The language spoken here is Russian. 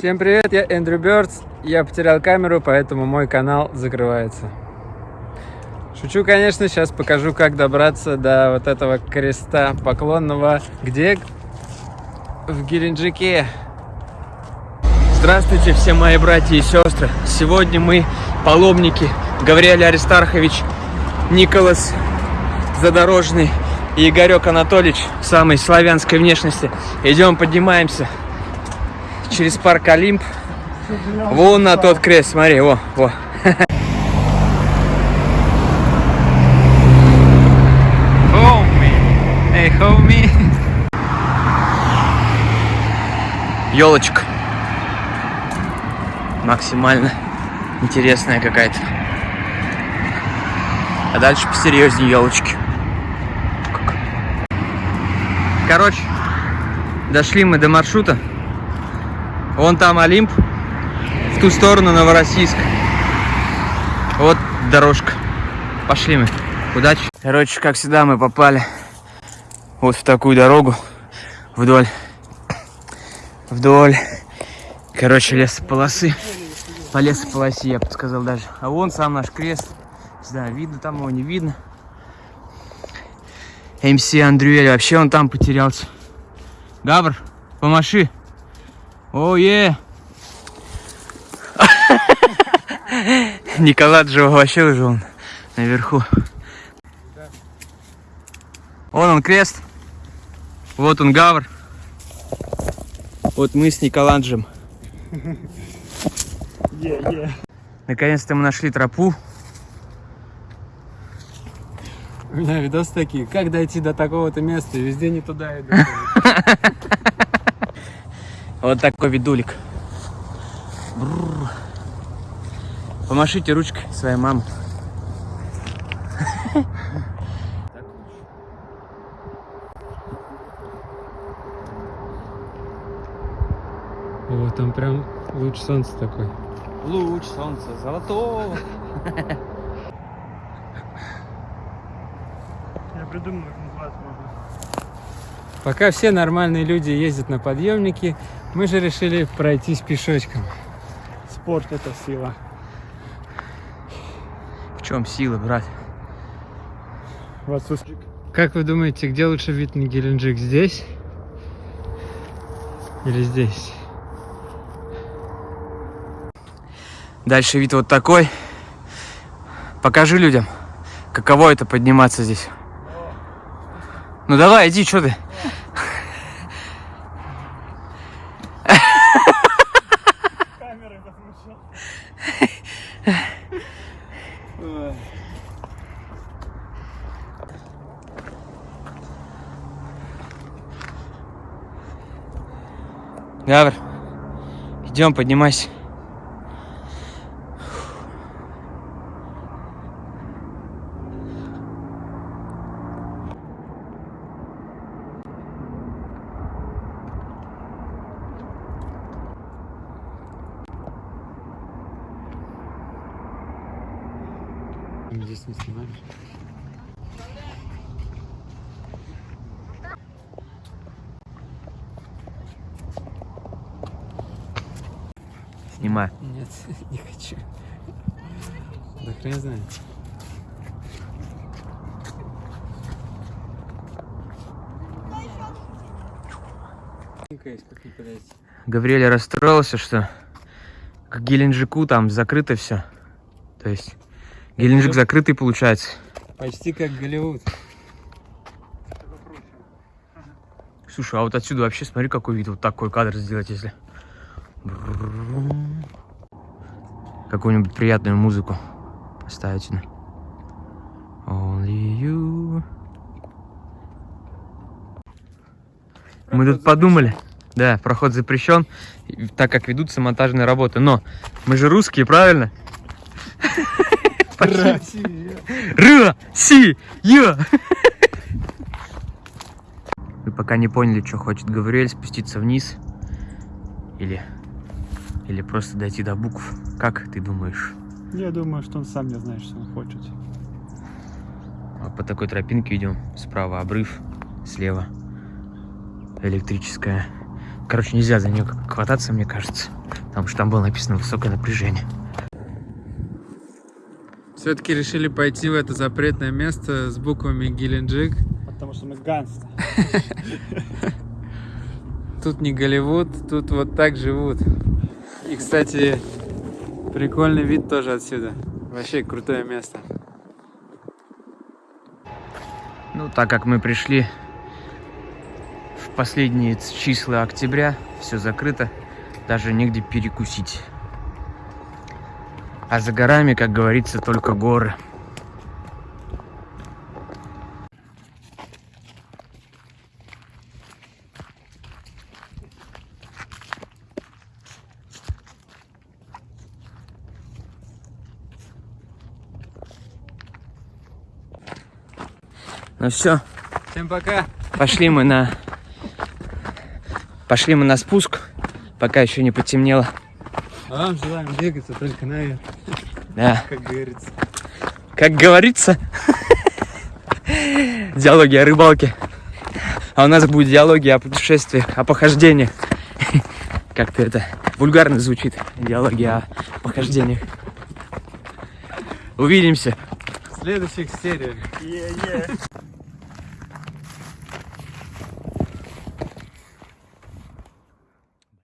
Всем привет, я Эндрю Бёрдс. Я потерял камеру, поэтому мой канал закрывается. Шучу, конечно, сейчас покажу, как добраться до вот этого креста поклонного. Где? В Геленджике. Здравствуйте, все мои братья и сестры. Сегодня мы паломники Гавриэль Аристархович, Николас Задорожный и Игорек Анатольевич самой славянской внешности. Идем, поднимаемся через парк Олимп. Вон на тот крест, смотри, во, во. Эй, хоуми. Елочка. Максимально интересная какая-то. А дальше посерьезнее елочки. Короче, дошли мы до маршрута. Вон там Олимп, в ту сторону Новороссийск. Вот дорожка. Пошли мы. Удачи. Короче, как всегда, мы попали вот в такую дорогу вдоль, вдоль, короче, лесополосы. По лесополосе, я бы сказал даже. А вон сам наш крест. Да, видно, там его не видно. МС Андрюэль, вообще он там потерялся. Габр, помаши. Ое! Николай же вообще уже он наверху. Вон он крест. Вот он гавр. Вот мы с Николанджем. Yeah, yeah. Наконец-то мы нашли тропу. У меня видосы такие, как дойти до такого-то места, везде не туда иду. Вот такой видулик. Бррр. Помашите ручкой своей мамы. Вот там прям луч солнца такой. Луч солнца золотого. Я придумал, как называться можно. Пока все нормальные люди ездят на подъемнике, мы же решили пройтись пешочком. Спорт это сила. В чем сила, брат? В отсутствии. Как вы думаете, где лучше вид на Геленджик? Здесь? Или здесь? Дальше вид вот такой. Покажи людям, каково это подниматься здесь. Ну давай, иди, что ты? Гавр, идем, поднимайся. Здесь не снимаешь? Снимай. Нет, не хочу. Да хрен знает. Гавриэль расстроился, что к Геленджику там закрыто все. То есть Геленджик закрытый получается. Почти как Голливуд. Слушай, а вот отсюда вообще смотри, какой вид. Вот такой кадр сделать, если. Какую-нибудь приятную музыку поставить. Only you. Мы тут подумали. Да, проход запрещен, так как ведутся монтажные работы. Но мы же русские, правильно? Россия. Россия! Вы пока не поняли, что хочет Гавриэль, спуститься вниз. Или, или просто дойти до букв. Как ты думаешь? Я думаю, что он сам не знает, что он хочет. Вот по такой тропинке идем. Справа обрыв, слева электрическая Короче, нельзя за нее хвататься, мне кажется. Потому что там было написано высокое напряжение. Все-таки решили пойти в это запретное место с буквами Геленджик. Потому что мы гангсты. Тут не Голливуд, тут вот так живут. И, кстати, прикольный вид тоже отсюда. Вообще крутое место. Ну, так как мы пришли в последние числа октября, все закрыто, даже негде перекусить. А за горами, как говорится, только горы. Ну все, Всем пока! Пошли мы на... Пошли мы на спуск, пока еще не потемнело. А вам желаем двигаться только наверх, Да. как говорится. Как говорится, диалоги о рыбалке. А у нас будет диалоги о путешествиях, о похождениях. Как-то это вульгарно звучит. Диалоги о похождениях. Увидимся. В следующих сериях. Yeah, yeah.